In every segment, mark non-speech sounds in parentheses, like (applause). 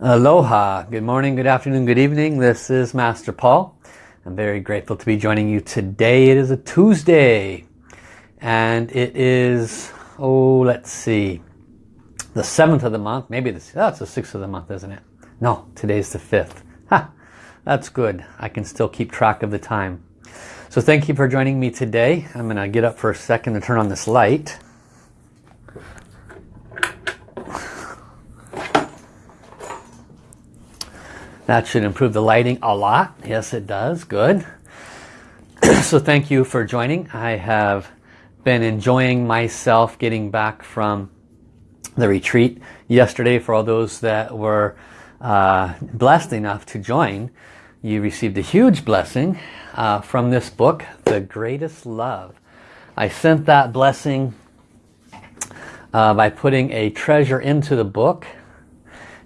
Aloha, good morning, good afternoon, good evening. This is Master Paul. I'm very grateful to be joining you today. It is a Tuesday and it is, oh, let's see, the 7th of the month. Maybe this, oh, the 6th of the month, isn't it? No, today's the 5th. Ha, that's good. I can still keep track of the time. So thank you for joining me today. I'm going to get up for a second to turn on this light. That should improve the lighting a lot. Yes, it does. Good. (clears throat) so thank you for joining. I have been enjoying myself getting back from the retreat yesterday for all those that were uh, blessed enough to join. You received a huge blessing uh, from this book, The Greatest Love. I sent that blessing uh, by putting a treasure into the book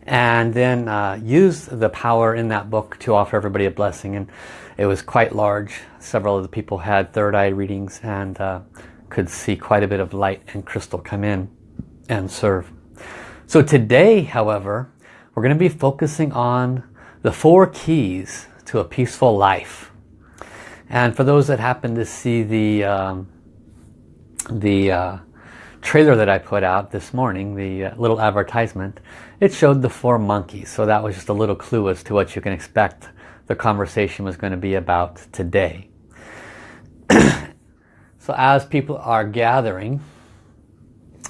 and then uh, use the power in that book to offer everybody a blessing. And it was quite large. Several of the people had third eye readings and uh, could see quite a bit of light and crystal come in and serve. So today however we're going to be focusing on the four keys to a peaceful life. And for those that happen to see the um, the uh, trailer that I put out this morning, the uh, little advertisement, it showed the four monkeys. So that was just a little clue as to what you can expect the conversation was going to be about today. (clears throat) so as people are gathering,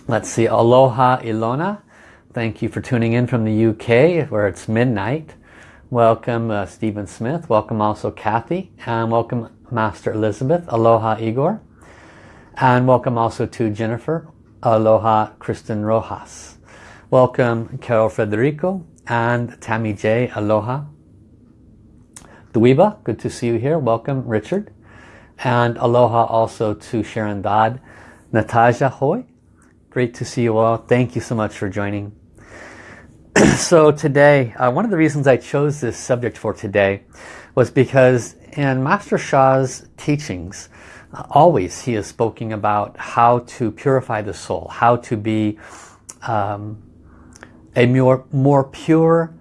let's see, Aloha Ilona. Thank you for tuning in from the UK where it's midnight. Welcome uh, Stephen Smith. Welcome also Kathy. And welcome Master Elizabeth. Aloha Igor. And welcome also to Jennifer. Aloha Kristen Rojas. Welcome Carol Federico and Tammy J. Aloha. Dweeba, good to see you here. Welcome Richard. And aloha also to Sharon Dodd. Natasha Hoy, great to see you all. Thank you so much for joining. (clears throat) so today, uh, one of the reasons I chose this subject for today was because in Master Sha's teachings, always he is speaking about how to purify the soul, how to be um, a more, more pure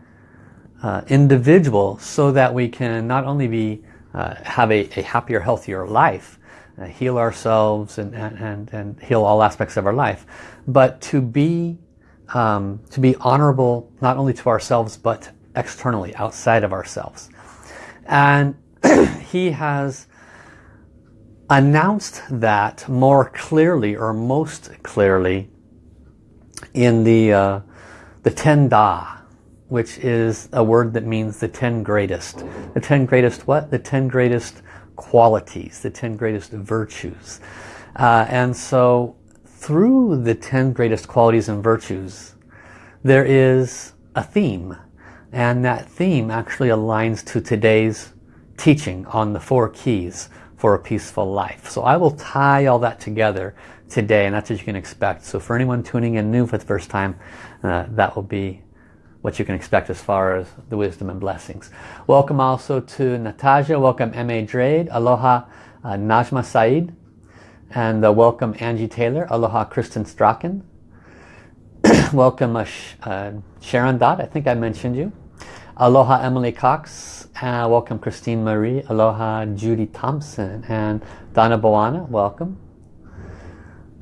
uh, individual so that we can not only be uh, have a, a, happier, healthier life, uh, heal ourselves and, and, and heal all aspects of our life, but to be um, to be honorable not only to ourselves but externally, outside of ourselves. And (clears throat) he has announced that more clearly or most clearly in the uh, the ten da which is a word that means the ten greatest. The ten greatest what? The ten greatest qualities the ten greatest virtues. Uh, and so through the ten greatest qualities and virtues there is a theme. And that theme actually aligns to today's teaching on the four keys for a peaceful life. So I will tie all that together today and that's what you can expect. So for anyone tuning in new for the first time, uh, that will be what you can expect as far as the wisdom and blessings. Welcome also to Natasha, welcome M.A. Drade, aloha uh, Najma Said, and uh, welcome Angie Taylor, aloha Kristen Strachan, (clears throat) welcome uh, uh, Sharon Dodd, I think I mentioned you, aloha Emily Cox, uh, welcome Christine Marie. Aloha Judy Thompson. And Donna Boana, welcome.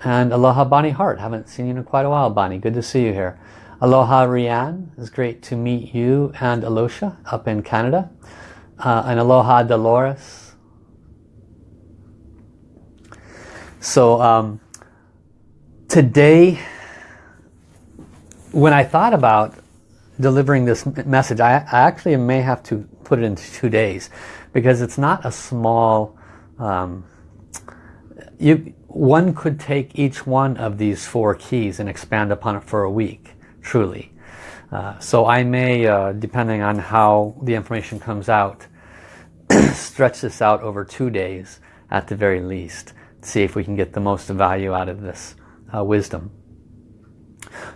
And Aloha Bonnie Hart. Haven't seen you in quite a while, Bonnie. Good to see you here. Aloha Rianne. It's great to meet you and Alosha up in Canada. Uh, and Aloha Dolores. So um, today, when I thought about delivering this message, I, I actually may have to put it into two days because it's not a small um, you one could take each one of these four keys and expand upon it for a week truly. Uh, so I may uh, depending on how the information comes out (clears throat) stretch this out over two days at the very least see if we can get the most value out of this uh, wisdom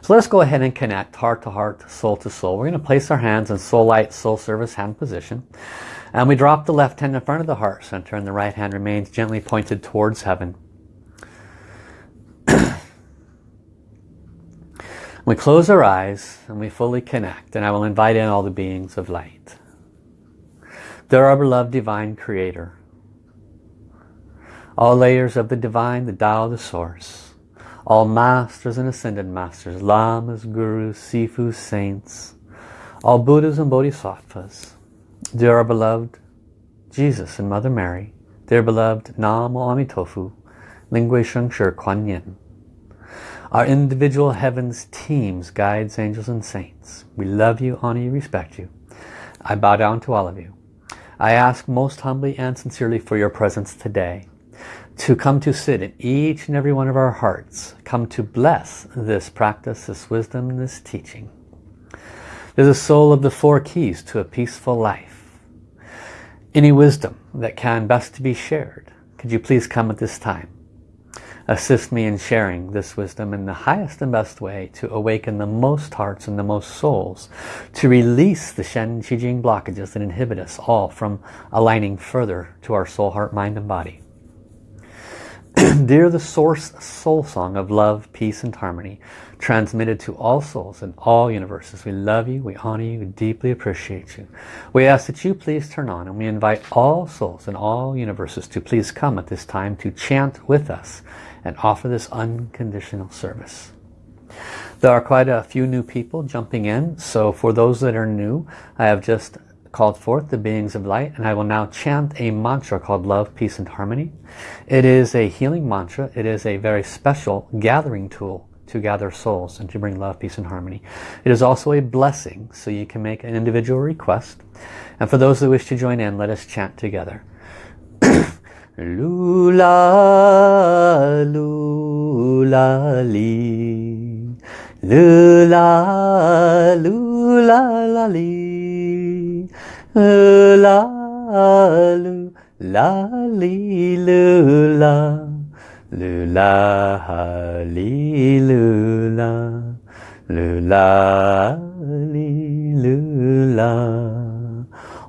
so let's go ahead and connect heart to heart, soul to soul. We're going to place our hands in soul light, soul service hand position. And we drop the left hand in front of the heart center and the right hand remains gently pointed towards heaven. (clears throat) We close our eyes and we fully connect and I will invite in all the beings of light. They're our beloved divine creator. All layers of the divine, the Tao, the source. All masters and ascended masters, lamas, gurus, sifus, saints. All Buddhas and Bodhisattvas. They're our beloved Jesus and Mother Mary. dear beloved Nam Amitofu, Ling Hui Sheng Shi Kuan Yin. Our individual heavens, teams, guides, angels and saints. We love you, honor you, respect you. I bow down to all of you. I ask most humbly and sincerely for your presence today to come to sit in each and every one of our hearts, come to bless this practice, this wisdom, this teaching. There's a soul of the four keys to a peaceful life. Any wisdom that can best be shared, could you please come at this time? Assist me in sharing this wisdom in the highest and best way to awaken the most hearts and the most souls, to release the Shen Qi Jing blockages that inhibit us all from aligning further to our soul, heart, mind and body. (clears throat) Dear the source soul song of love, peace and harmony, transmitted to all souls in all universes. We love you, we honor you, we deeply appreciate you. We ask that you please turn on and we invite all souls in all universes to please come at this time to chant with us and offer this unconditional service. There are quite a few new people jumping in, so for those that are new, I have just called forth the beings of light and I will now chant a mantra called love, peace and harmony. It is a healing mantra. It is a very special gathering tool to gather souls and to bring love, peace and harmony. It is also a blessing so you can make an individual request. And for those that wish to join in, let us chant together. (coughs) Lula, lula, li. Lula, lula, la, li la lu la li lu la lu la li lu la lu la li lu la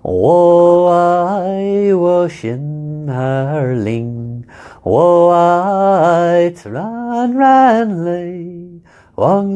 我爱我心儿灵，我爱自然然泪，往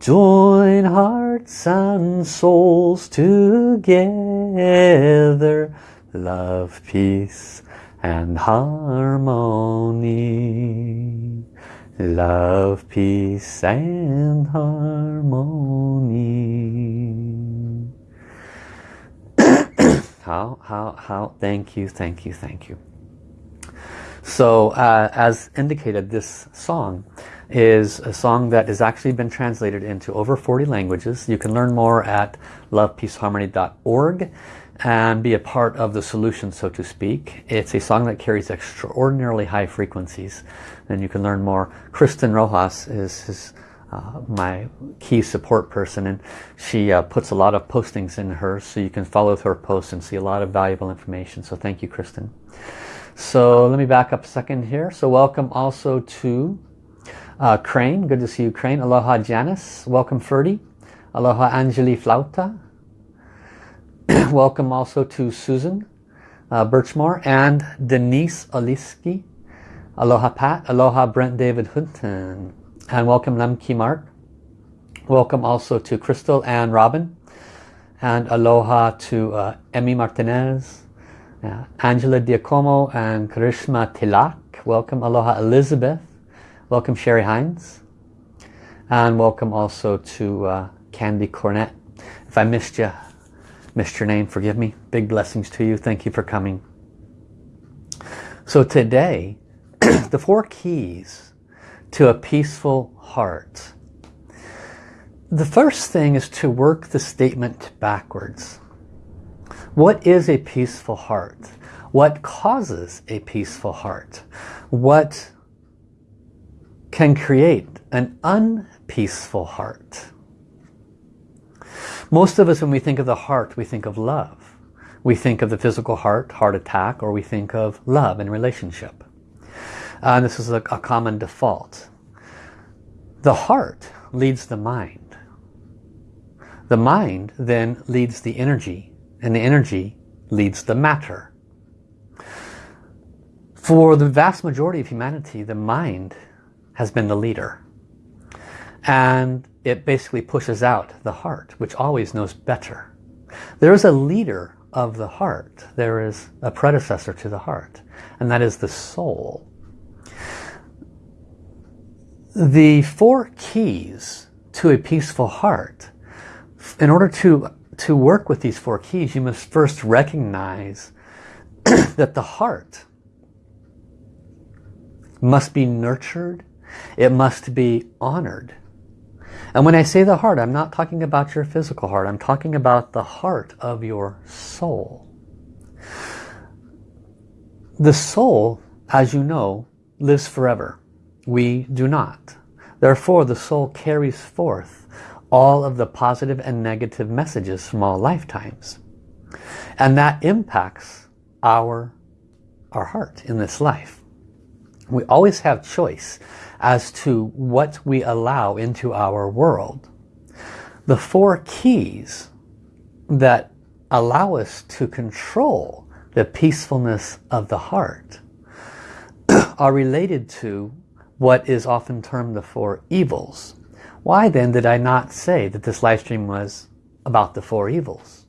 Join hearts and souls together. Love, peace, and harmony. Love, peace and harmony. (coughs) how, how, how, thank you, thank you, thank you. So uh, as indicated, this song is a song that has actually been translated into over 40 languages. You can learn more at lovepeaceharmony.org and be a part of the solution, so to speak. It's a song that carries extraordinarily high frequencies, and you can learn more. Kristen Rojas is, uh, my key support person, and she uh, puts a lot of postings in hers, so you can follow her posts and see a lot of valuable information. So thank you, Kristen. So let me back up a second here. So welcome also to uh, Crane. Good to see you, Crane. Aloha, Janice. Welcome, Ferdy. Aloha, Angeli Flauta. (clears throat) welcome also to Susan uh, Birchmore and Denise Oliski. Aloha Pat. Aloha Brent David Hunton. And welcome Lemke Mark. Welcome also to Crystal and Robin. And aloha to uh, Emmy Martinez, Angela Diacomo and Karishma Tilak. Welcome. Aloha Elizabeth. Welcome Sherry Hines. And welcome also to uh, Candy Cornett. If I missed you, Missed your name, forgive me. Big blessings to you. Thank you for coming. So today, (clears throat) the four keys to a peaceful heart. The first thing is to work the statement backwards. What is a peaceful heart? What causes a peaceful heart? What can create an unpeaceful heart? Most of us, when we think of the heart, we think of love. We think of the physical heart, heart attack, or we think of love and relationship. Uh, this is a, a common default. The heart leads the mind. The mind then leads the energy, and the energy leads the matter. For the vast majority of humanity, the mind has been the leader. And it basically pushes out the heart, which always knows better. There is a leader of the heart. There is a predecessor to the heart, and that is the soul. The four keys to a peaceful heart, in order to, to work with these four keys, you must first recognize (clears throat) that the heart must be nurtured, it must be honored, and when I say the heart, I'm not talking about your physical heart. I'm talking about the heart of your soul. The soul, as you know, lives forever. We do not. Therefore, the soul carries forth all of the positive and negative messages from all lifetimes. And that impacts our, our heart in this life. We always have choice as to what we allow into our world. The four keys that allow us to control the peacefulness of the heart (clears throat) are related to what is often termed the four evils. Why then did I not say that this live stream was about the four evils?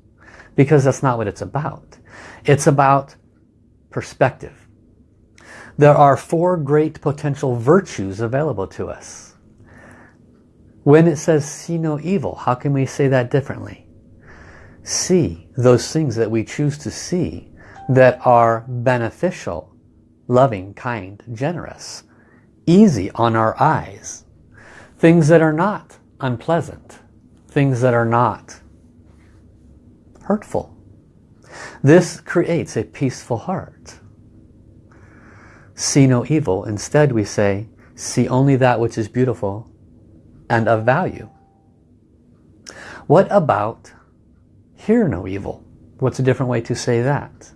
Because that's not what it's about. It's about perspective. There are four great potential virtues available to us. When it says see no evil, how can we say that differently? See those things that we choose to see that are beneficial, loving, kind, generous, easy on our eyes. Things that are not unpleasant, things that are not hurtful. This creates a peaceful heart see no evil. Instead we say, see only that which is beautiful and of value. What about hear no evil? What's a different way to say that?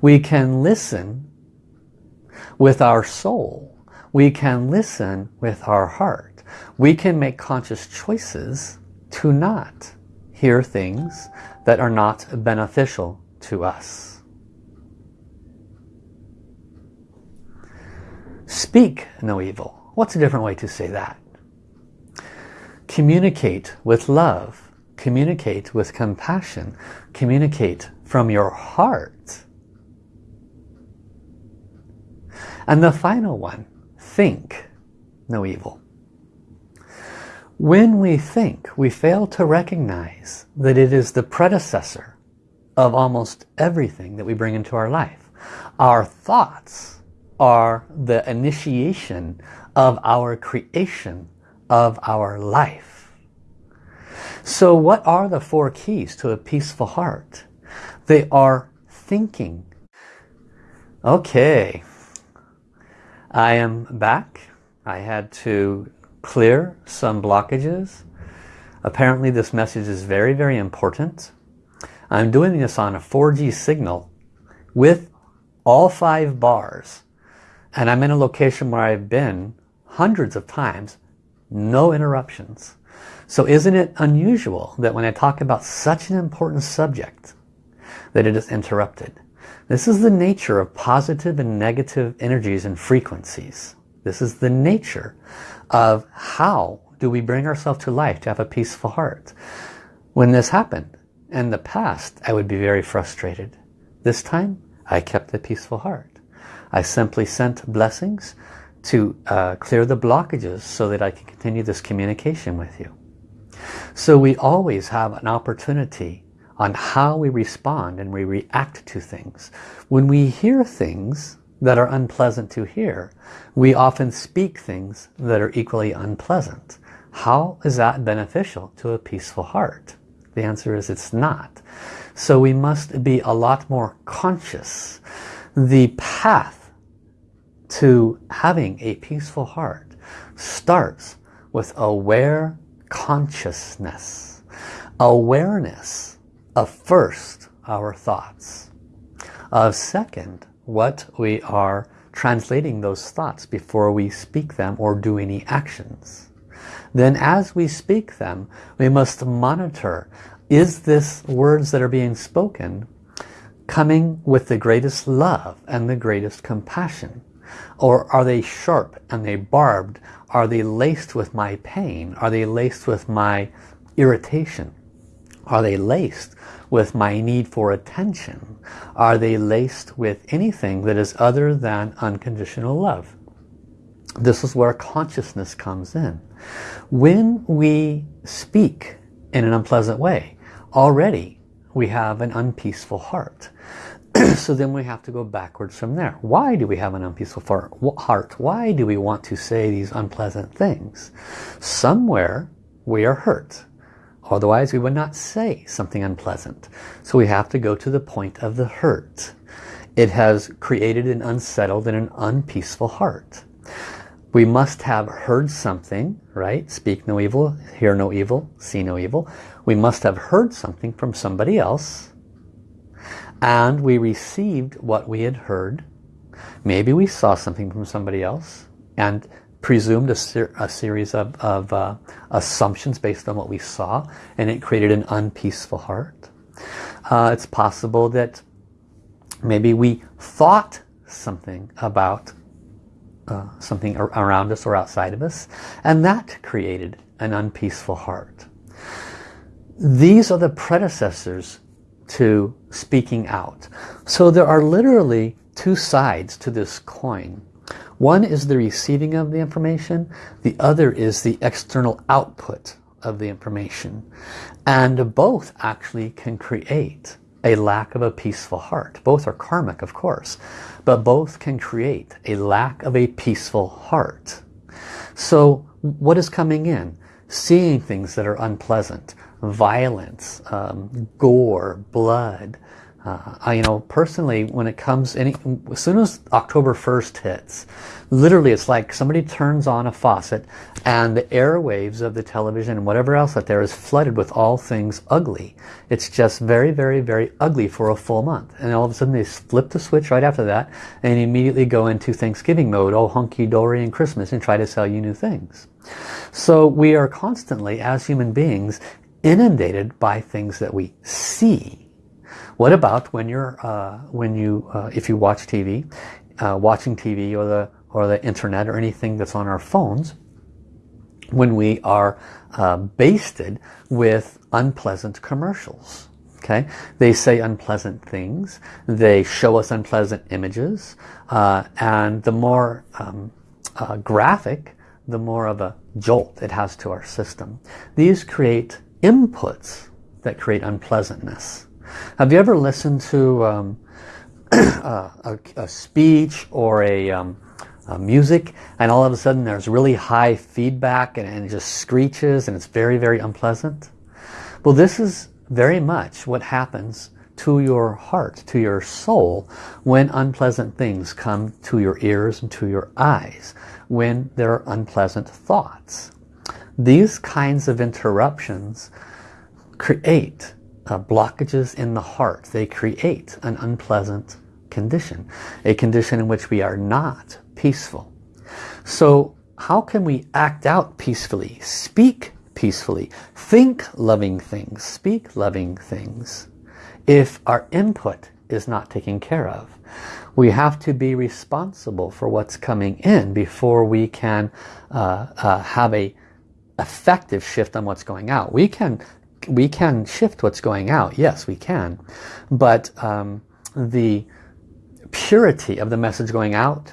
We can listen with our soul. We can listen with our heart. We can make conscious choices to not hear things that are not beneficial to us. Speak no evil. What's a different way to say that? Communicate with love. Communicate with compassion. Communicate from your heart. And the final one, think no evil. When we think, we fail to recognize that it is the predecessor of almost everything that we bring into our life. Our thoughts are the initiation of our creation of our life. So what are the four keys to a peaceful heart? They are thinking. Okay, I am back. I had to clear some blockages. Apparently this message is very, very important. I'm doing this on a 4G signal with all five bars and I'm in a location where I've been hundreds of times, no interruptions. So isn't it unusual that when I talk about such an important subject, that it is interrupted? This is the nature of positive and negative energies and frequencies. This is the nature of how do we bring ourselves to life to have a peaceful heart. When this happened in the past, I would be very frustrated. This time, I kept a peaceful heart. I simply sent blessings to uh, clear the blockages so that I can continue this communication with you. So we always have an opportunity on how we respond and we react to things. When we hear things that are unpleasant to hear, we often speak things that are equally unpleasant. How is that beneficial to a peaceful heart? The answer is it's not. So we must be a lot more conscious. The path to having a peaceful heart starts with aware consciousness. awareness of first our thoughts. Of second, what we are translating those thoughts before we speak them or do any actions. Then as we speak them, we must monitor, is this words that are being spoken coming with the greatest love and the greatest compassion? Or are they sharp and they barbed? Are they laced with my pain? Are they laced with my irritation? Are they laced with my need for attention? Are they laced with anything that is other than unconditional love? This is where consciousness comes in. When we speak in an unpleasant way, already we have an unpeaceful heart. (clears throat) so then we have to go backwards from there. Why do we have an unpeaceful heart? Why do we want to say these unpleasant things? Somewhere we are hurt. Otherwise we would not say something unpleasant. So we have to go to the point of the hurt. It has created an unsettled and an unpeaceful heart. We must have heard something, right? Speak no evil, hear no evil, see no evil. We must have heard something from somebody else and we received what we had heard. Maybe we saw something from somebody else and presumed a, ser a series of, of uh, assumptions based on what we saw and it created an unpeaceful heart. Uh, it's possible that maybe we thought something about uh, something around us or outside of us and that created an unpeaceful heart. These are the predecessors to speaking out. So there are literally two sides to this coin. One is the receiving of the information, the other is the external output of the information. And both actually can create a lack of a peaceful heart. Both are karmic, of course, but both can create a lack of a peaceful heart. So what is coming in? Seeing things that are unpleasant, violence, um, gore, blood, uh, I, you know, personally, when it comes, any, as soon as October 1st hits, literally it's like somebody turns on a faucet and the airwaves of the television and whatever else out there is flooded with all things ugly. It's just very, very, very ugly for a full month. And all of a sudden they flip the switch right after that and immediately go into Thanksgiving mode, oh hunky-dory and Christmas and try to sell you new things. So we are constantly, as human beings, inundated by things that we see what about when you're, uh, when you, uh, if you watch TV, uh, watching TV or the, or the internet or anything that's on our phones, when we are uh, basted with unpleasant commercials. Okay, they say unpleasant things. They show us unpleasant images, uh, and the more um, uh, graphic, the more of a jolt it has to our system. These create inputs that create unpleasantness. Have you ever listened to um, (clears throat) a, a, speech or a, um, a, music and all of a sudden there's really high feedback and, and it just screeches and it's very, very unpleasant? Well, this is very much what happens to your heart, to your soul, when unpleasant things come to your ears and to your eyes, when there are unpleasant thoughts. These kinds of interruptions create uh, blockages in the heart. They create an unpleasant condition, a condition in which we are not peaceful. So how can we act out peacefully, speak peacefully, think loving things, speak loving things, if our input is not taken care of? We have to be responsible for what's coming in before we can uh, uh, have a effective shift on what's going out. We can we can shift what's going out. Yes, we can. But um, the purity of the message going out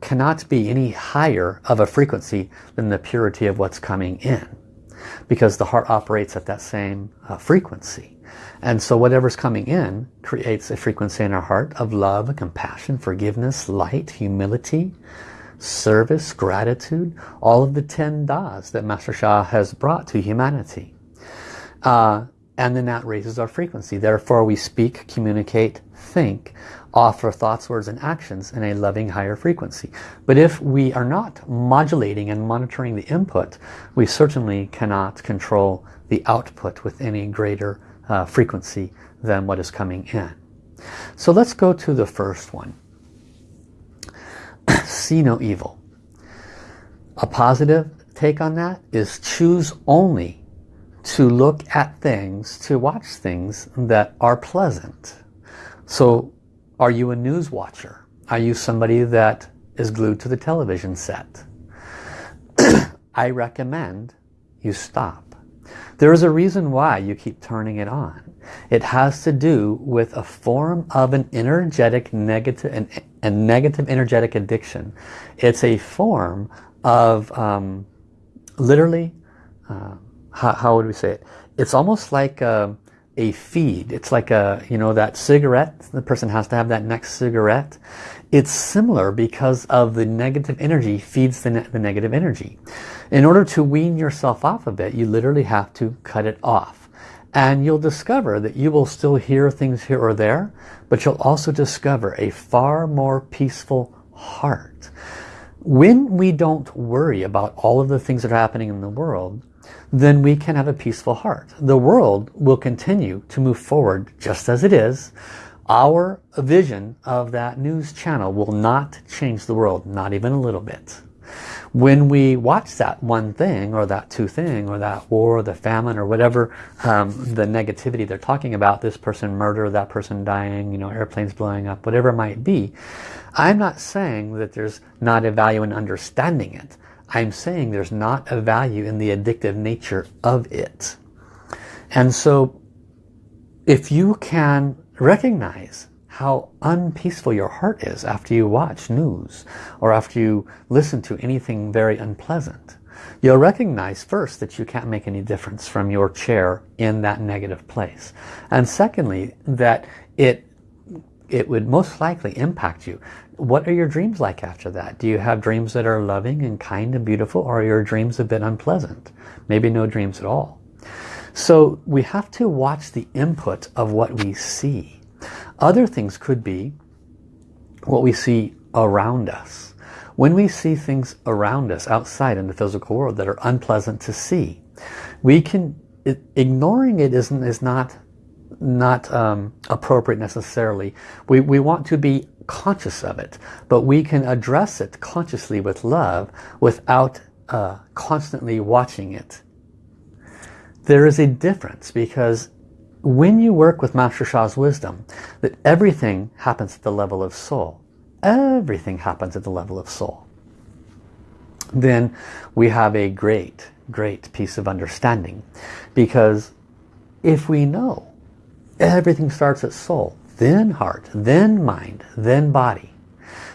cannot be any higher of a frequency than the purity of what's coming in. Because the heart operates at that same uh, frequency. And so whatever's coming in creates a frequency in our heart of love, compassion, forgiveness, light, humility, service, gratitude, all of the 10 das that Master Sha has brought to humanity. Uh, and then that raises our frequency. Therefore we speak, communicate, think offer thoughts, words, and actions in a loving higher frequency. But if we are not modulating and monitoring the input, we certainly cannot control the output with any greater uh, frequency than what is coming in. So let's go to the first one. (clears throat) See no evil. A positive take on that is choose only to look at things, to watch things that are pleasant. So are you a news watcher? Are you somebody that is glued to the television set? (clears throat) I recommend you stop. There is a reason why you keep turning it on. It has to do with a form of an energetic negative and a negative energetic addiction. It's a form of um, literally, uh, how, how, would we say it? It's almost like a, a feed. It's like a, you know, that cigarette. The person has to have that next cigarette. It's similar because of the negative energy feeds the, ne the negative energy. In order to wean yourself off of it, you literally have to cut it off. And you'll discover that you will still hear things here or there, but you'll also discover a far more peaceful heart. When we don't worry about all of the things that are happening in the world, then we can have a peaceful heart. The world will continue to move forward just as it is. Our vision of that news channel will not change the world, not even a little bit. When we watch that one thing or that two thing or that war or the famine or whatever um, the negativity they're talking about, this person murder, that person dying, you know, airplanes blowing up, whatever it might be, I'm not saying that there's not a value in understanding it. I'm saying there's not a value in the addictive nature of it. And so if you can recognize how unpeaceful your heart is after you watch news or after you listen to anything very unpleasant. You'll recognize first that you can't make any difference from your chair in that negative place. And secondly, that it it would most likely impact you. What are your dreams like after that? Do you have dreams that are loving and kind and beautiful or are your dreams a bit unpleasant? Maybe no dreams at all. So we have to watch the input of what we see. Other things could be what we see around us. When we see things around us outside in the physical world that are unpleasant to see, we can, it, ignoring it isn't, is not, not um, appropriate necessarily. We, we want to be conscious of it, but we can address it consciously with love without uh, constantly watching it. There is a difference because when you work with Master Sha's wisdom, that everything happens at the level of soul. Everything happens at the level of soul. Then we have a great, great piece of understanding. Because if we know everything starts at soul, then heart, then mind, then body,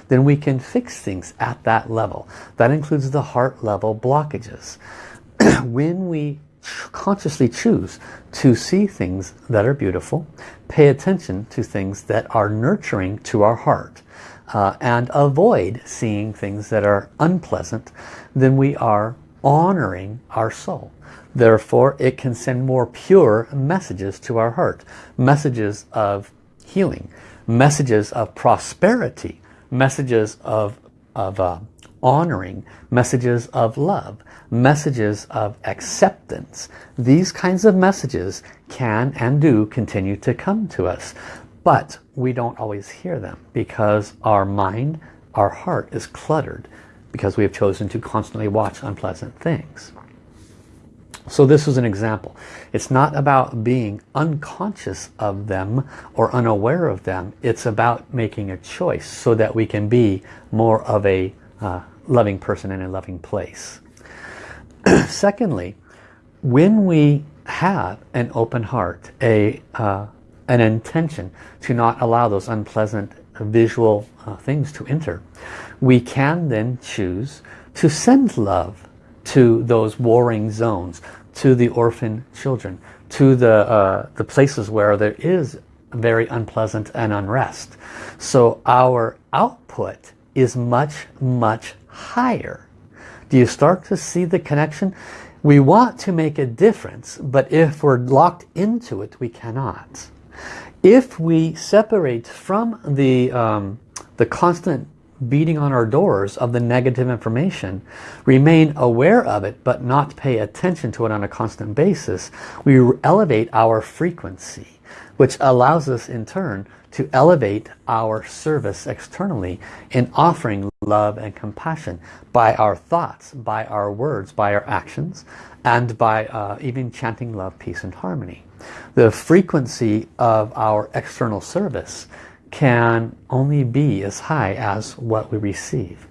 then we can fix things at that level. That includes the heart level blockages. (clears throat) when we consciously choose to see things that are beautiful, pay attention to things that are nurturing to our heart, uh, and avoid seeing things that are unpleasant, then we are honoring our soul. Therefore, it can send more pure messages to our heart. Messages of healing, messages of prosperity, messages of, of uh, honoring, messages of love, messages of acceptance. These kinds of messages can and do continue to come to us. But we don't always hear them because our mind, our heart is cluttered because we have chosen to constantly watch unpleasant things. So this is an example. It's not about being unconscious of them or unaware of them. It's about making a choice so that we can be more of a uh, loving person in a loving place. (clears throat) Secondly, when we have an open heart, a uh, an intention to not allow those unpleasant visual uh, things to enter, we can then choose to send love to those warring zones, to the orphan children, to the, uh, the places where there is very unpleasant and unrest. So our output is much, much higher. Do you start to see the connection? We want to make a difference, but if we're locked into it, we cannot. If we separate from the, um, the constant beating on our doors of the negative information, remain aware of it but not pay attention to it on a constant basis, we elevate our frequency, which allows us in turn to elevate our service externally in offering love and compassion by our thoughts, by our words, by our actions, and by uh, even chanting love, peace, and harmony. The frequency of our external service can only be as high as what we receive.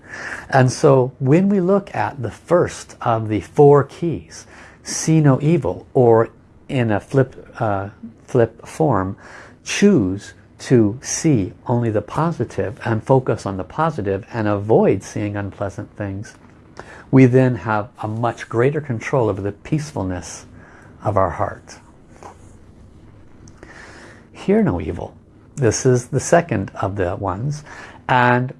And so when we look at the first of the four keys, see no evil, or in a flip, uh, flip form, choose to see only the positive and focus on the positive and avoid seeing unpleasant things, we then have a much greater control over the peacefulness of our heart. Hear no evil. This is the second of the ones. And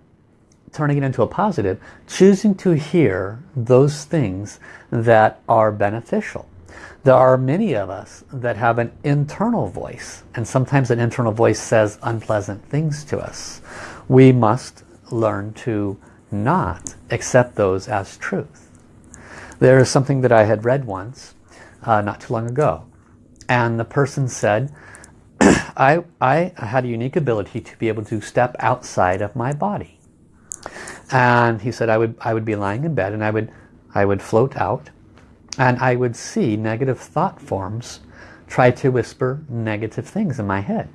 turning it into a positive, choosing to hear those things that are beneficial. There are many of us that have an internal voice and sometimes an internal voice says unpleasant things to us. We must learn to not accept those as truth. There is something that I had read once, uh, not too long ago. And the person said, I, I had a unique ability to be able to step outside of my body. And he said I would, I would be lying in bed and I would, I would float out and I would see negative thought forms try to whisper negative things in my head.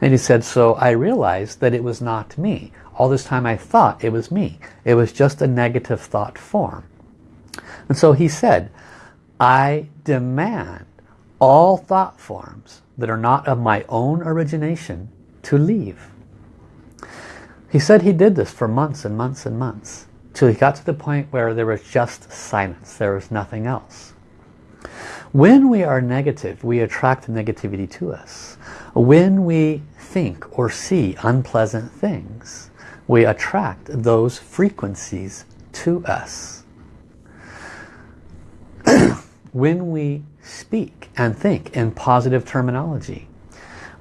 And he said, so I realized that it was not me. All this time I thought it was me. It was just a negative thought form. And so he said, I demand all thought forms that are not of my own origination to leave. He said he did this for months and months and months till he got to the point where there was just silence. There was nothing else. When we are negative, we attract negativity to us. When we think or see unpleasant things, we attract those frequencies to us. (clears throat) when we speak and think in positive terminology,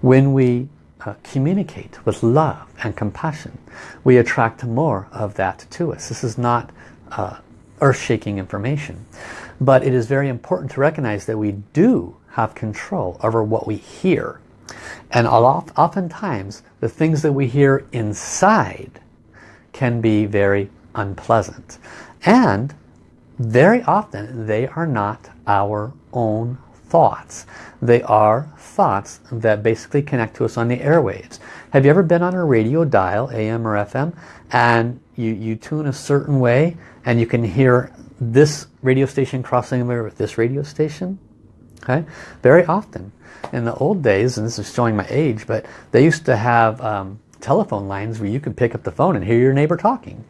when we uh, communicate with love and compassion, we attract more of that to us. This is not uh, earth-shaking information, but it is very important to recognize that we do have control over what we hear. And oftentimes, the things that we hear inside can be very unpleasant. And very often, they are not our own thoughts. They are thoughts that basically connect to us on the airwaves. Have you ever been on a radio dial, AM or FM, and you, you tune a certain way and you can hear this radio station crossing over with this radio station? Okay, Very often. In the old days, and this is showing my age, but they used to have um, telephone lines where you could pick up the phone and hear your neighbor talking.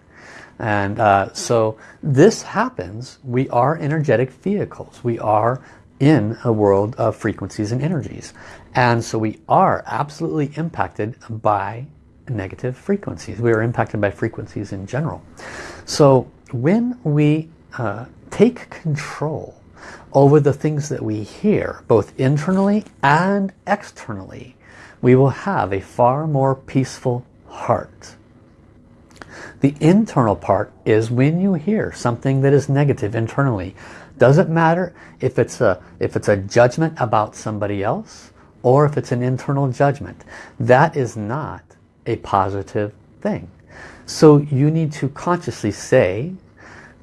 And uh, so this happens. We are energetic vehicles. We are in a world of frequencies and energies. And so we are absolutely impacted by negative frequencies. We are impacted by frequencies in general. So when we uh, take control over the things that we hear, both internally and externally, we will have a far more peaceful heart. The internal part is when you hear something that is negative internally. Doesn't matter if it's a if it's a judgment about somebody else or if it's an internal judgment. That is not a positive thing. So you need to consciously say,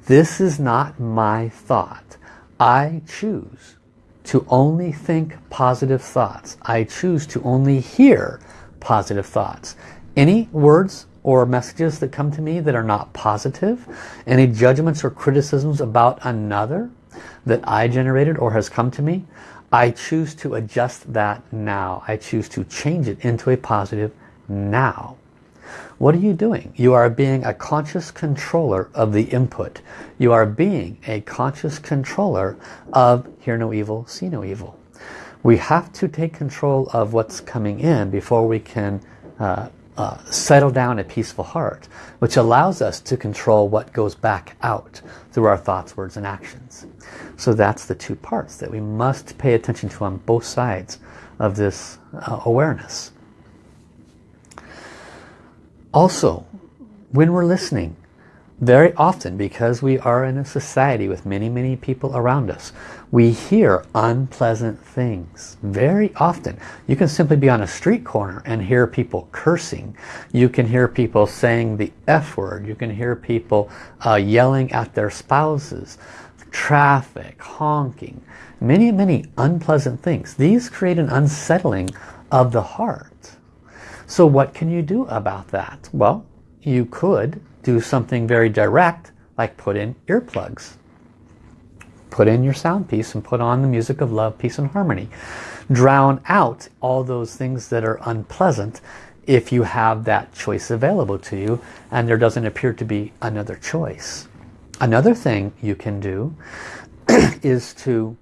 this is not my thought. I choose to only think positive thoughts. I choose to only hear positive thoughts. Any words or messages that come to me that are not positive, any judgments or criticisms about another, that I generated or has come to me, I choose to adjust that now. I choose to change it into a positive now. What are you doing? You are being a conscious controller of the input. You are being a conscious controller of hear no evil, see no evil. We have to take control of what's coming in before we can uh, uh, settle down a peaceful heart, which allows us to control what goes back out through our thoughts, words, and actions. So that's the two parts that we must pay attention to on both sides of this uh, awareness. Also, when we're listening, very often because we are in a society with many many people around us we hear unpleasant things very often. You can simply be on a street corner and hear people cursing. You can hear people saying the F word. You can hear people uh, yelling at their spouses. Traffic honking many many unpleasant things. These create an unsettling of the heart. So what can you do about that? Well you could do something very direct like put in earplugs. Put in your sound piece and put on the music of love, peace and harmony. Drown out all those things that are unpleasant if you have that choice available to you and there doesn't appear to be another choice. Another thing you can do (clears throat) is to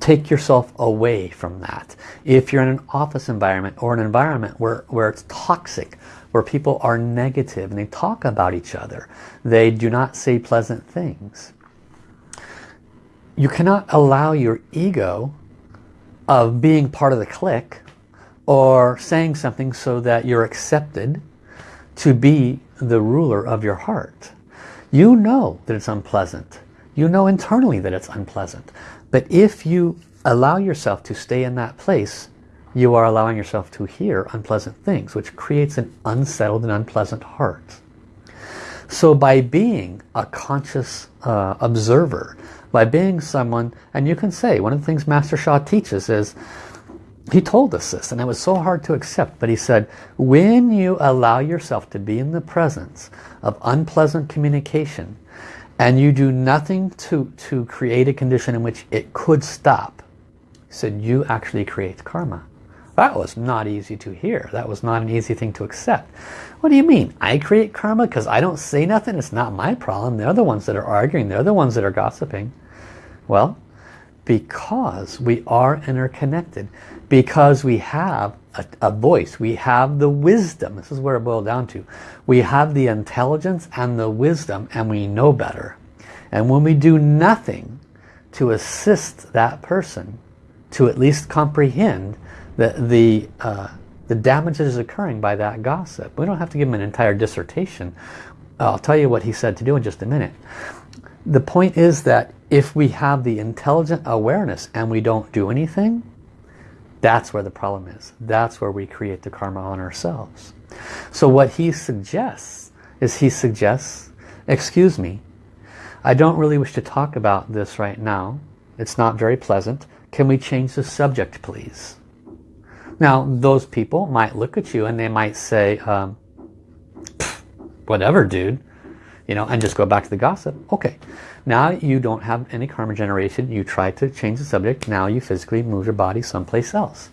take yourself away from that. If you're in an office environment or an environment where, where it's toxic, where people are negative and they talk about each other. They do not say pleasant things. You cannot allow your ego of being part of the clique or saying something so that you're accepted to be the ruler of your heart. You know that it's unpleasant. You know internally that it's unpleasant. But if you allow yourself to stay in that place, you are allowing yourself to hear unpleasant things, which creates an unsettled and unpleasant heart. So by being a conscious uh, observer, by being someone, and you can say, one of the things Master Sha teaches is, he told us this, and it was so hard to accept, but he said, when you allow yourself to be in the presence of unpleasant communication, and you do nothing to, to create a condition in which it could stop, he said, you actually create karma. That was not easy to hear. That was not an easy thing to accept. What do you mean? I create karma because I don't say nothing? It's not my problem. They're the ones that are arguing. They're the ones that are gossiping. Well, because we are interconnected, because we have a, a, voice, we have the wisdom. This is where it boiled down to. We have the intelligence and the wisdom and we know better. And when we do nothing to assist that person to at least comprehend the, the, uh, the damage that is occurring by that gossip. We don't have to give him an entire dissertation. I'll tell you what he said to do in just a minute. The point is that if we have the intelligent awareness and we don't do anything, that's where the problem is. That's where we create the karma on ourselves. So what he suggests is he suggests, excuse me, I don't really wish to talk about this right now. It's not very pleasant. Can we change the subject, please? Now, those people might look at you and they might say, um, whatever, dude, you know, and just go back to the gossip. Okay, now you don't have any karma generation. You try to change the subject. Now you physically move your body someplace else.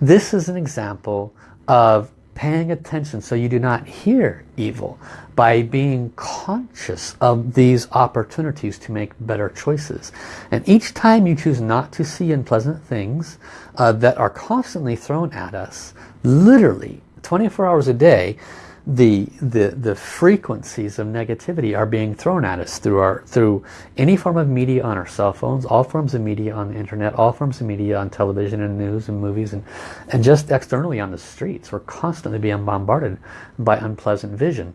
This is an example of paying attention so you do not hear evil by being conscious of these opportunities to make better choices. And each time you choose not to see unpleasant things uh, that are constantly thrown at us, literally 24 hours a day, the, the, the frequencies of negativity are being thrown at us through, our, through any form of media on our cell phones, all forms of media on the internet, all forms of media on television and news and movies, and, and just externally on the streets. We're constantly being bombarded by unpleasant vision.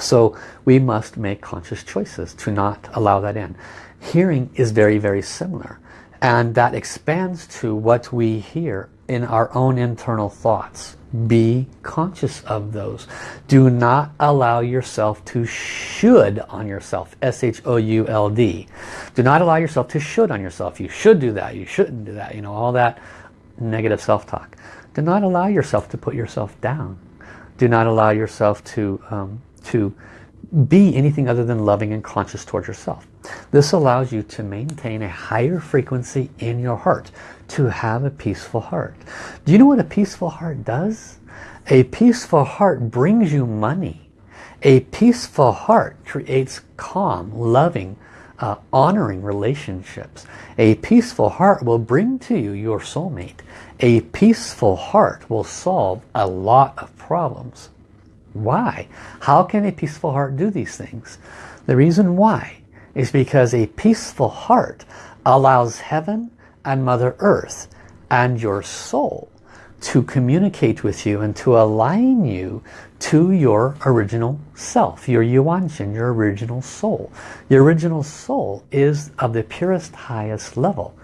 So we must make conscious choices to not allow that in. Hearing is very, very similar. And that expands to what we hear in our own internal thoughts. Be conscious of those. Do not allow yourself to should on yourself. S-H-O-U-L-D. Do not allow yourself to should on yourself. You should do that. You shouldn't do that. You know, all that negative self-talk. Do not allow yourself to put yourself down. Do not allow yourself to, um, to be anything other than loving and conscious towards yourself. This allows you to maintain a higher frequency in your heart to have a peaceful heart. Do you know what a peaceful heart does? A peaceful heart brings you money. A peaceful heart creates calm, loving, uh, honoring relationships. A peaceful heart will bring to you your soulmate. A peaceful heart will solve a lot of problems. Why? How can a peaceful heart do these things? The reason why is because a peaceful heart allows heaven and Mother Earth and your soul to communicate with you and to align you to your original self, your Yuan Shen, your original soul. Your original soul is of the purest, highest level.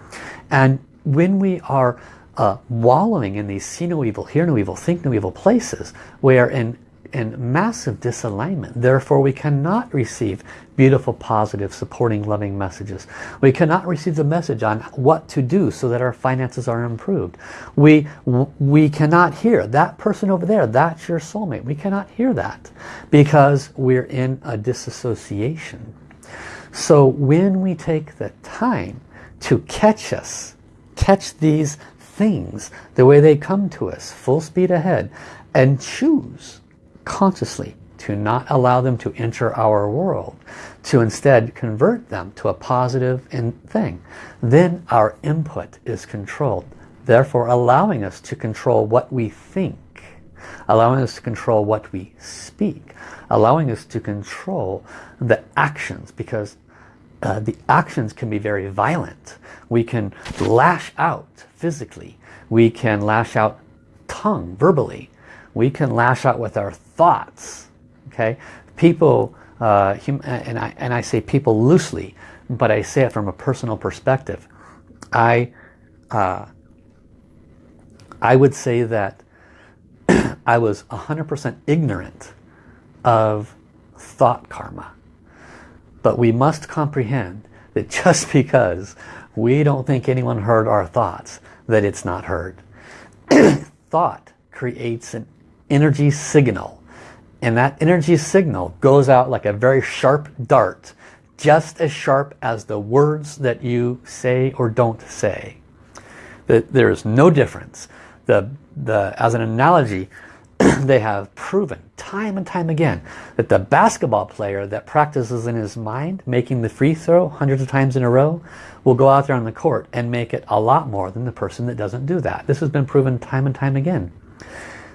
And when we are uh, wallowing in these see no evil, hear no evil, think no evil places, we are in in massive disalignment. Therefore, we cannot receive beautiful, positive, supporting, loving messages. We cannot receive the message on what to do so that our finances are improved. We, we cannot hear that person over there, that's your soulmate. We cannot hear that because we're in a disassociation. So when we take the time to catch us, catch these things the way they come to us, full speed ahead, and choose consciously to not allow them to enter our world, to instead convert them to a positive thing, then our input is controlled. Therefore allowing us to control what we think, allowing us to control what we speak, allowing us to control the actions because uh, the actions can be very violent. We can lash out physically. We can lash out tongue, verbally. We can lash out with our thoughts. Okay, people, uh, and I and I say people loosely, but I say it from a personal perspective. I, uh, I would say that (clears throat) I was 100% ignorant of thought karma. But we must comprehend that (laughs) just because we don't think anyone heard our thoughts, that it's not heard. (clears throat) Thought creates an energy signal. And that energy signal goes out like a very sharp dart, just as sharp as the words that you say or don't say. That there is no difference. The, the, as an analogy, (clears throat) they have proven time and time again that the basketball player that practices in his mind making the free throw hundreds of times in a row will go out there on the court and make it a lot more than the person that doesn't do that. This has been proven time and time again.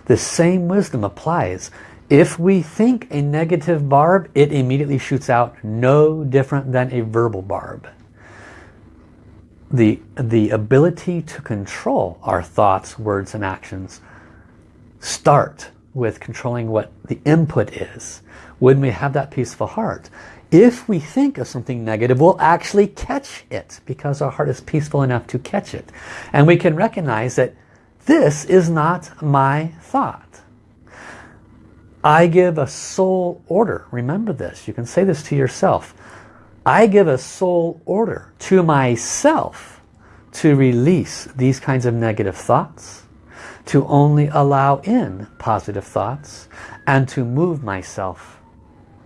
The same wisdom applies. If we think a negative barb, it immediately shoots out no different than a verbal barb. The, the ability to control our thoughts, words, and actions start with controlling what the input is. When we have that peaceful heart, if we think of something negative, we'll actually catch it because our heart is peaceful enough to catch it. And we can recognize that this is not my thought. I give a soul order. Remember this. You can say this to yourself. I give a soul order to myself to release these kinds of negative thoughts, to only allow in positive thoughts, and to move myself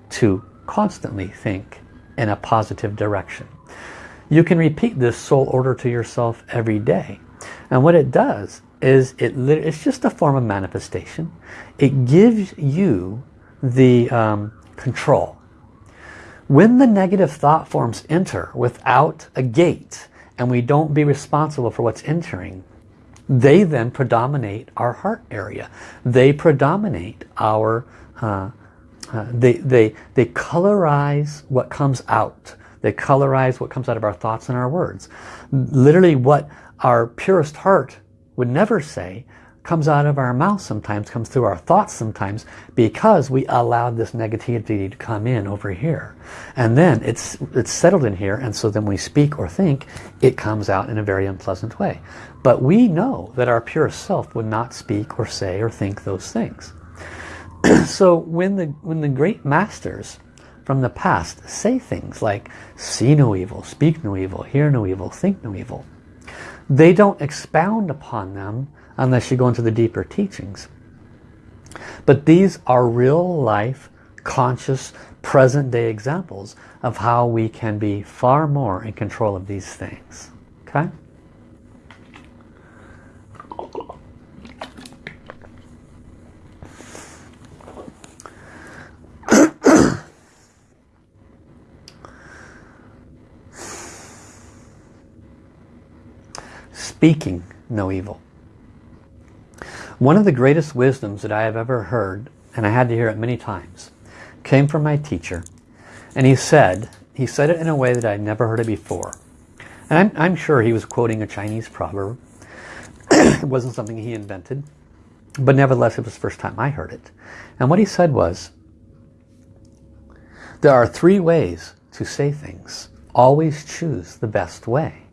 to constantly think in a positive direction. You can repeat this soul order to yourself every day. And what it does is it it's just a form of manifestation. It gives you the um, control. When the negative thought forms enter without a gate and we don't be responsible for what's entering, they then predominate our heart area. They predominate our, uh, uh, they, they, they colorize what comes out. They colorize what comes out of our thoughts and our words. Literally what our purest heart would never say comes out of our mouth sometimes, comes through our thoughts sometimes because we allowed this negativity to come in over here. And then it's, it's settled in here and so then we speak or think, it comes out in a very unpleasant way. But we know that our pure self would not speak or say or think those things. (clears throat) so when the, when the great masters from the past say things like, see no evil, speak no evil, hear no evil, think no evil, they don't expound upon them unless you go into the deeper teachings. But these are real life, conscious, present day examples of how we can be far more in control of these things. Okay? Speaking no evil. One of the greatest wisdoms that I have ever heard, and I had to hear it many times, came from my teacher. And he said, he said it in a way that I'd never heard it before. And I'm, I'm sure he was quoting a Chinese proverb. (clears throat) it wasn't something he invented. But nevertheless, it was the first time I heard it. And what he said was, there are three ways to say things. Always choose the best way.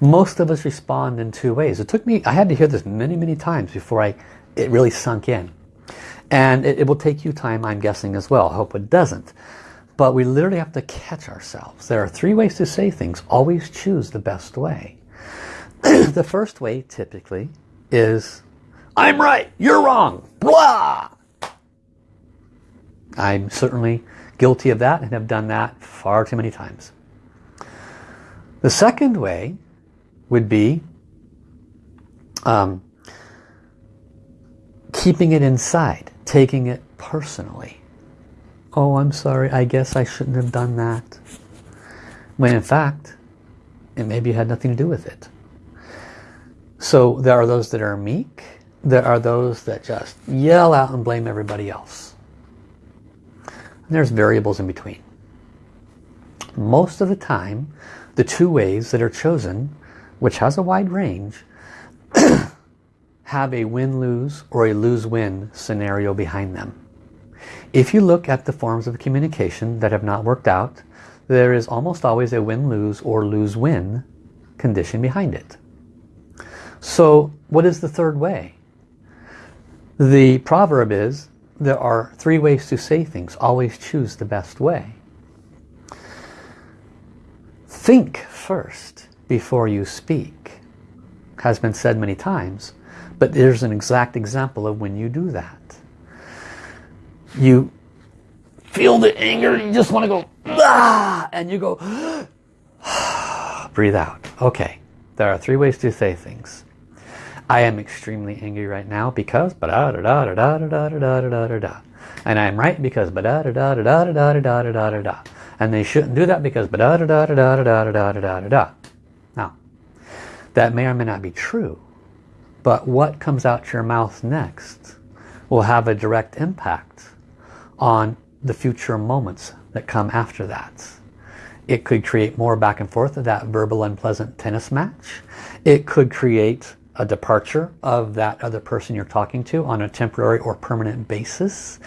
Most of us respond in two ways. It took me, I had to hear this many, many times before I, it really sunk in. And it, it will take you time, I'm guessing as well. I hope it doesn't. But we literally have to catch ourselves. There are three ways to say things. Always choose the best way. (clears throat) the first way, typically, is I'm right, you're wrong, blah! I'm certainly guilty of that and have done that far too many times. The second way would be um, keeping it inside, taking it personally. Oh, I'm sorry, I guess I shouldn't have done that. When in fact, it maybe had nothing to do with it. So there are those that are meek. There are those that just yell out and blame everybody else. And there's variables in between. Most of the time, the two ways that are chosen, which has a wide range, (coughs) have a win-lose or a lose-win scenario behind them. If you look at the forms of communication that have not worked out, there is almost always a win-lose or lose-win condition behind it. So what is the third way? The proverb is, there are three ways to say things. Always choose the best way. Think first before you speak. Has been said many times, but there's an exact example of when you do that. You feel the anger, you just want to go, ah, and you go, breathe out. Okay, there are three ways to say things. I am extremely angry right now because ba da da da da da da da da da da da and I am right because ba da da da da da da da da da da da and they shouldn't do that because ba da da da da da da da da da da that may or may not be true but what comes out your mouth next will have a direct impact on the future moments that come after that. It could create more back and forth of that verbal unpleasant tennis match. It could create a departure of that other person you're talking to on a temporary or permanent basis.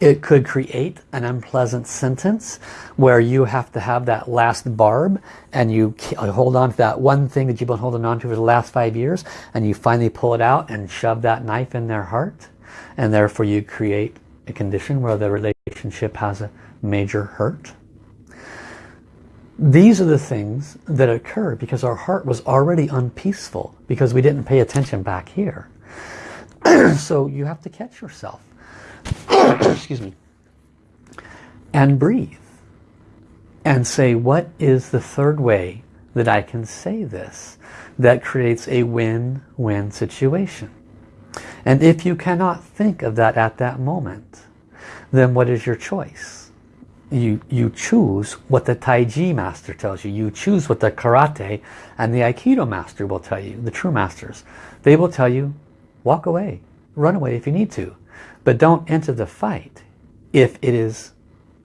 It could create an unpleasant sentence where you have to have that last barb and you uh, hold on to that one thing that you've been holding on to for the last five years and you finally pull it out and shove that knife in their heart and therefore you create a condition where the relationship has a major hurt. These are the things that occur because our heart was already unpeaceful because we didn't pay attention back here. (clears throat) so you have to catch yourself. (clears throat) Excuse me. And breathe. And say, what is the third way that I can say this that creates a win-win situation? And if you cannot think of that at that moment, then what is your choice? You, you choose what the Taiji master tells you. You choose what the Karate and the Aikido master will tell you, the true masters. They will tell you, walk away, run away if you need to. But don't enter the fight if it is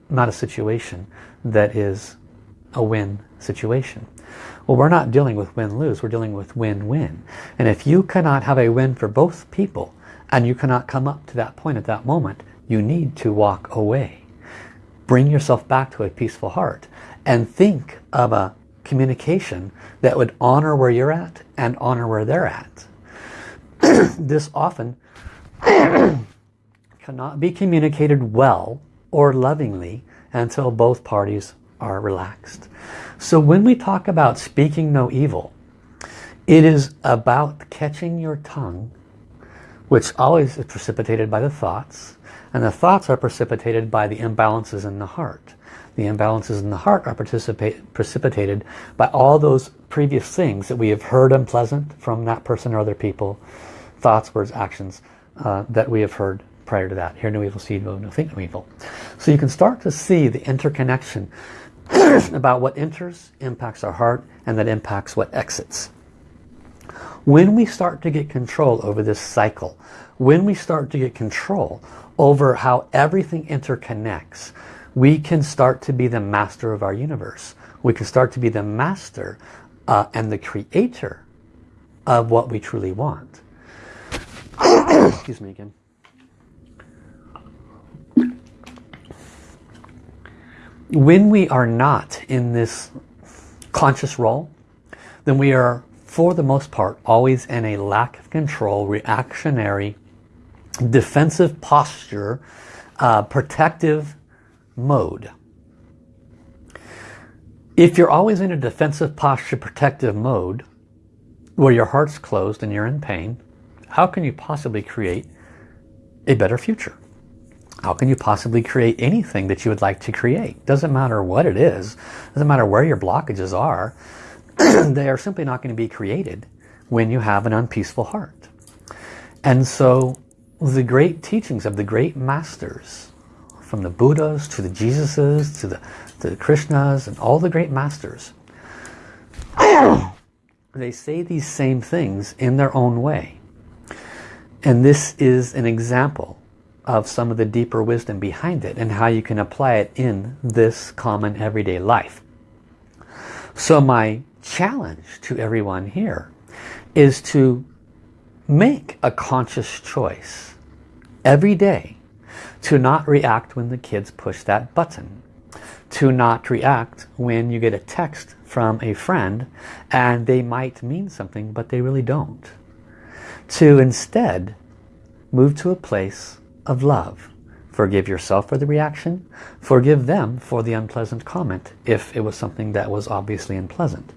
not a situation that is a win situation. Well, we're not dealing with win-lose, we're dealing with win-win. And if you cannot have a win for both people, and you cannot come up to that point at that moment, you need to walk away bring yourself back to a peaceful heart and think of a communication that would honor where you're at and honor where they're at. (clears throat) this often (clears throat) cannot be communicated well or lovingly until both parties are relaxed. So when we talk about speaking no evil, it is about catching your tongue, which always is precipitated by the thoughts, and the thoughts are precipitated by the imbalances in the heart. The imbalances in the heart are precipitated by all those previous things that we have heard unpleasant from that person or other people. Thoughts, words, actions uh, that we have heard prior to that. Hear no evil, see no, no think no evil. So you can start to see the interconnection (clears throat) about what enters impacts our heart and that impacts what exits. When we start to get control over this cycle, when we start to get control over how everything interconnects, we can start to be the master of our universe. We can start to be the master uh, and the creator of what we truly want. (coughs) Excuse me again. When we are not in this conscious role, then we are, for the most part, always in a lack of control, reactionary, defensive posture, uh, protective mode. If you're always in a defensive posture, protective mode, where your heart's closed and you're in pain, how can you possibly create a better future? How can you possibly create anything that you would like to create? Doesn't matter what it is. Doesn't matter where your blockages are. (clears throat) they are simply not going to be created when you have an unpeaceful heart. And so the great teachings of the great masters, from the Buddhas to the Jesuses to the, to the Krishnas and all the great masters, (clears throat) they say these same things in their own way. And this is an example of some of the deeper wisdom behind it and how you can apply it in this common everyday life. So my challenge to everyone here is to make a conscious choice every day to not react when the kids push that button to not react when you get a text from a friend and they might mean something but they really don't. To instead move to a place of love. Forgive yourself for the reaction. Forgive them for the unpleasant comment if it was something that was obviously unpleasant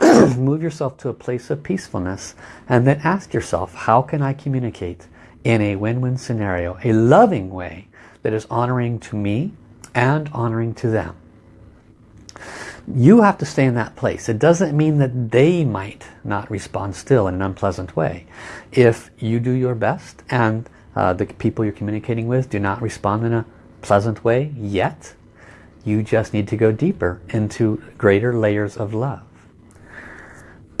(clears throat) move yourself to a place of peacefulness and then ask yourself how can I communicate in a win-win scenario a loving way that is honoring to me and honoring to them? You have to stay in that place. It doesn't mean that they might not respond still in an unpleasant way. If you do your best and uh, the people you're communicating with do not respond in a pleasant way yet you just need to go deeper into greater layers of love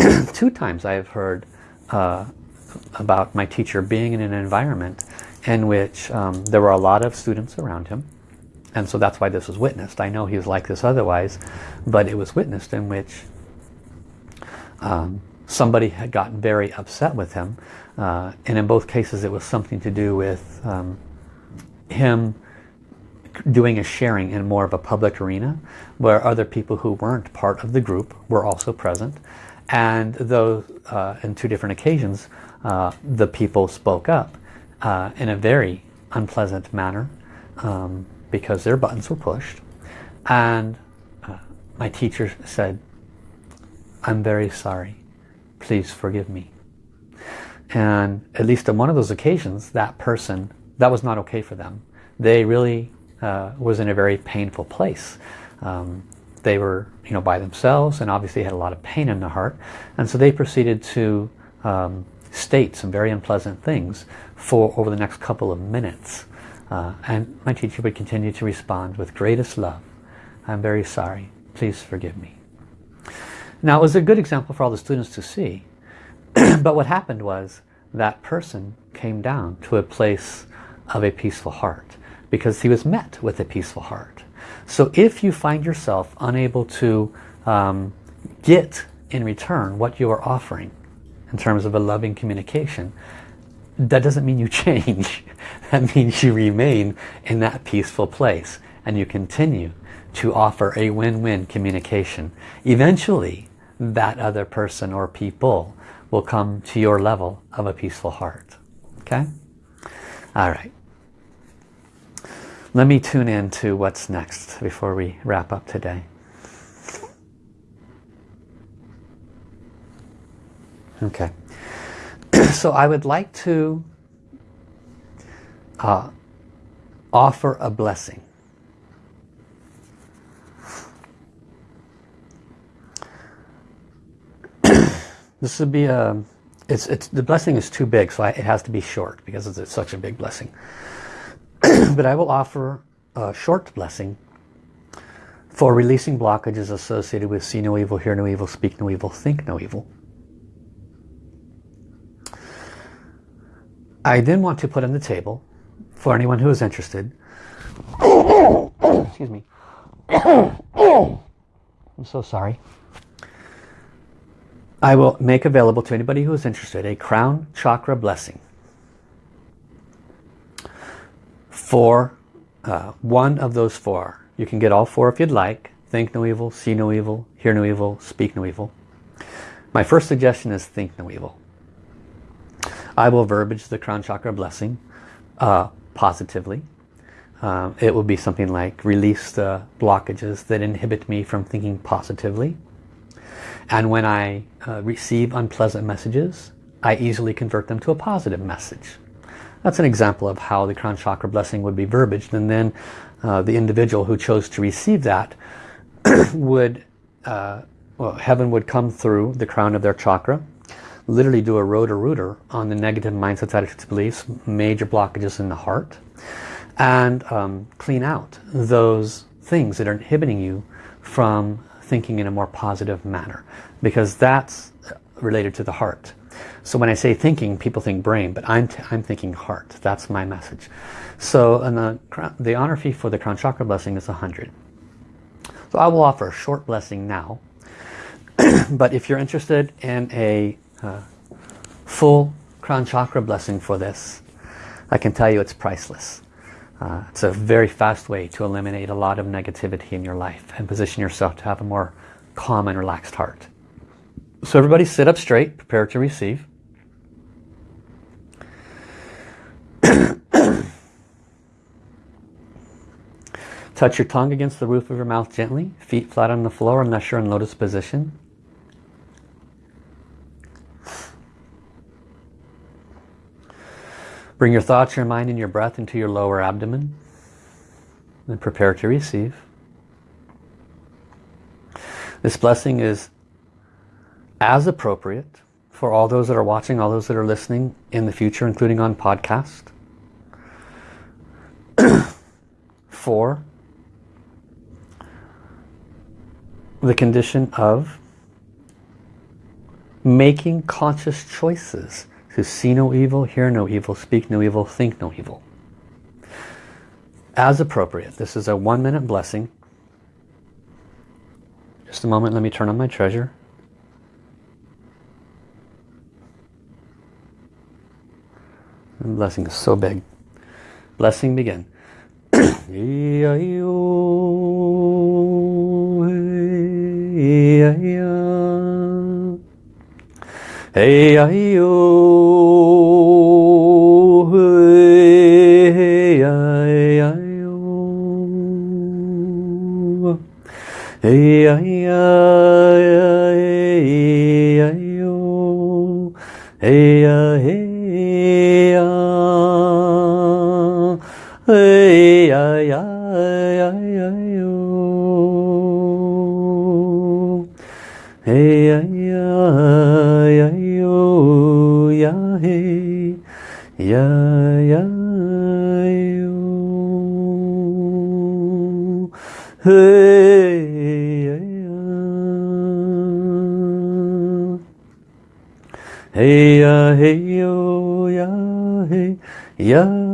(clears throat) two times I have heard uh, about my teacher being in an environment in which um, there were a lot of students around him. And so that's why this was witnessed. I know he was like this otherwise, but it was witnessed in which um, somebody had gotten very upset with him. Uh, and in both cases it was something to do with um, him doing a sharing in more of a public arena where other people who weren't part of the group were also present and though uh, in two different occasions uh, the people spoke up uh, in a very unpleasant manner um, because their buttons were pushed. And uh, my teacher said I'm very sorry. Please forgive me. And at least on one of those occasions that person that was not okay for them. They really uh, was in a very painful place. Um, they were you know by themselves and obviously had a lot of pain in the heart. And so they proceeded to um, state some very unpleasant things for over the next couple of minutes. Uh, and my teacher would continue to respond with greatest love. I'm very sorry. Please forgive me. Now it was a good example for all the students to see. (clears throat) But what happened was that person came down to a place of a peaceful heart because he was met with a peaceful heart so if you find yourself unable to um, get in return what you are offering in terms of a loving communication, that doesn't mean you (laughs) change. that means you remain in that peaceful place and you continue to offer a win-win communication. Eventually, that other person or people will come to your level of a peaceful heart. Okay? All right. Let me tune in to what's next before we wrap up today. Okay. (clears throat) so I would like to uh, offer a blessing. (clears throat) this would be a it's it's the blessing is too big so I, it has to be short because it's such a big blessing (clears throat) but I will offer a short blessing for releasing blockages associated with see no evil, hear no evil, speak no evil, think no evil. I then want to put on the table, for anyone who is interested, excuse me, (coughs) I'm so sorry, I will make available to anybody who is interested a crown chakra blessing for uh, one of those four. You can get all four if you'd like. Think no evil, see no evil, hear no evil, speak no evil. My first suggestion is think no evil. I will verbiage the crown chakra blessing uh, positively. Uh, it will be something like release the blockages that inhibit me from thinking positively. And when I uh, receive unpleasant messages, I easily convert them to a positive message. That's an example of how the crown chakra blessing would be verbaged. And then uh, the individual who chose to receive that (clears throat) would, uh, well, heaven would come through the crown of their chakra, literally do a Roto-Rooter on the negative mindsets, attitudes, beliefs, major blockages in the heart, and um, clean out those things that are inhibiting you from thinking in a more positive manner because that's related to the heart. So when I say thinking, people think brain, but I'm, I'm thinking heart. That's my message. So the, the honor fee for the crown chakra blessing is 100. So I will offer a short blessing now. (clears throat) but if you're interested in a uh, full crown chakra blessing for this, I can tell you it's priceless. Uh, it's a very fast way to eliminate a lot of negativity in your life and position yourself to have a more calm and relaxed heart. So everybody sit up straight, prepare to receive. (coughs) Touch your tongue against the roof of your mouth gently, feet flat on the floor unless you're in lotus position. Bring your thoughts, your mind, and your breath into your lower abdomen. And prepare to receive. This blessing is as appropriate for all those that are watching, all those that are listening in the future, including on podcast. (clears throat) for the condition of making conscious choices to see no evil, hear no evil, speak no evil, think no evil. As appropriate. This is a one minute blessing. Just a moment, let me turn on my treasure. Blessing is so big. Blessing begin. (coughs) Hey, hey yo oh, ya hey ya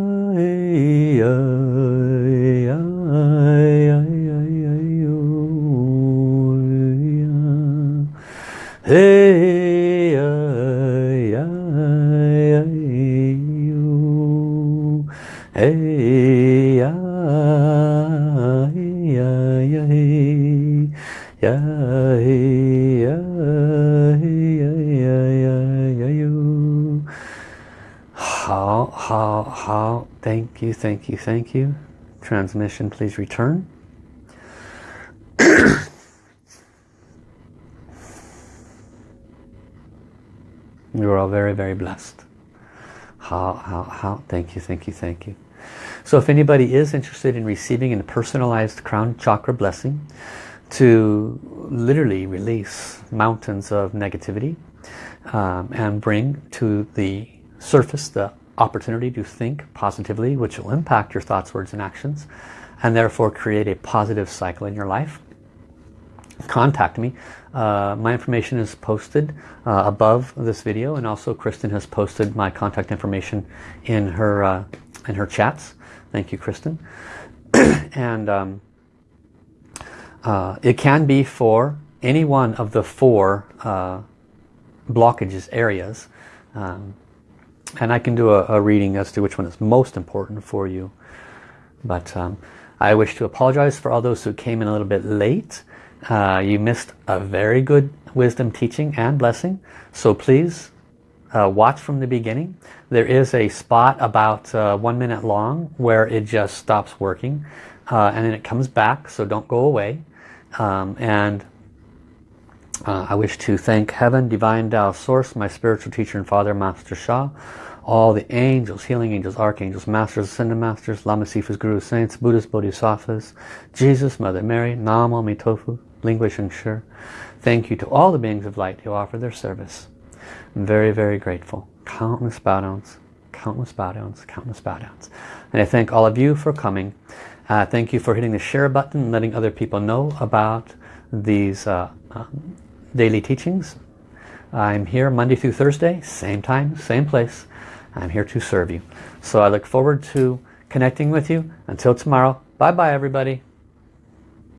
thank you, thank you. Transmission, please return. (coughs) you are all very, very blessed. How, how, how, thank you, thank you, thank you. So if anybody is interested in receiving a personalized crown chakra blessing to literally release mountains of negativity um, and bring to the surface the opportunity to think positively, which will impact your thoughts, words, and actions, and therefore create a positive cycle in your life, contact me. Uh, my information is posted uh, above this video and also Kristen has posted my contact information in her uh, in her chats. Thank you Kristen. (clears throat) and um, uh, it can be for any one of the four uh, blockages areas. Um, and I can do a, a, reading as to which one is most important for you. But um, I wish to apologize for all those who came in a little bit late. Uh, you missed a very good wisdom teaching and blessing. So please uh, watch from the beginning. There is a spot about uh, one minute long where it just stops working. Uh, and then it comes back, so don't go away. Um, and uh, I wish to thank Heaven, Divine Tao Source, my spiritual teacher and father, Master Sha, all the angels, healing angels, archangels, masters, ascended masters, Lama Sifas, Gurus, Saints, Buddhas, Bodhisattvas, Jesus, Mother Mary, Nam Myoho Tofu, Ling Hui Sheng Thank you to all the beings of light who offer their service. I'm very, very grateful. Countless bow downs, countless bow downs, countless bow downs. And I thank all of you for coming. Uh, thank you for hitting the share button and letting other people know about these uh, um, daily teachings. I'm here Monday through Thursday, same time, same place. I'm here to serve you. So I look forward to connecting with you. Until tomorrow, bye-bye everybody.